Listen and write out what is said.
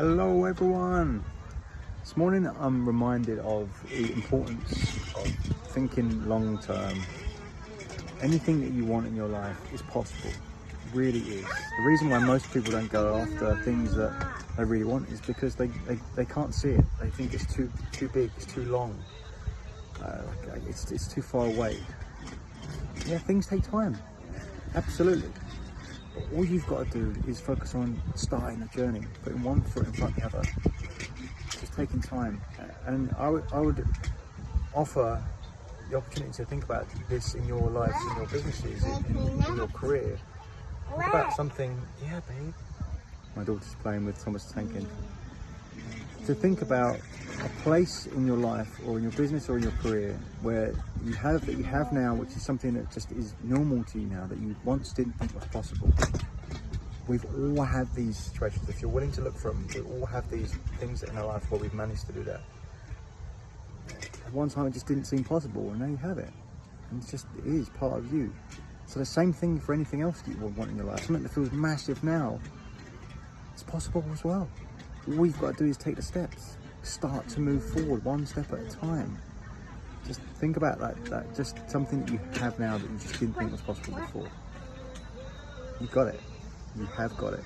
Hello everyone! This morning I'm reminded of the importance of thinking long term. Anything that you want in your life is possible, it really is. The reason why most people don't go after things that they really want is because they, they, they can't see it. They think it's too too big, it's too long, uh, it's, it's too far away. Yeah, things take time, absolutely all you've got to do is focus on starting the journey, putting one foot in front of the other, just taking time. And I would, I would offer the opportunity to think about this in your lives, in your businesses, in, in, in your career. Think about something, yeah, babe. My daughter's playing with Thomas Tankin. To think about a place in your life or in your business or in your career where you have that you have now which is something that just is normal to you now that you once didn't think was possible. We've all had these situations. If you're willing to look for them we all have these things in our life where we've managed to do that. At one time it just didn't seem possible and now you have it. And it's just it is part of you. So the same thing for anything else that you want in your life. Something that feels massive now it's possible as well. All we've got to do is take the steps start to move forward one step at a time. Just think about that, that just something that you have now that you just didn't think was possible before. You've got it. You have got it.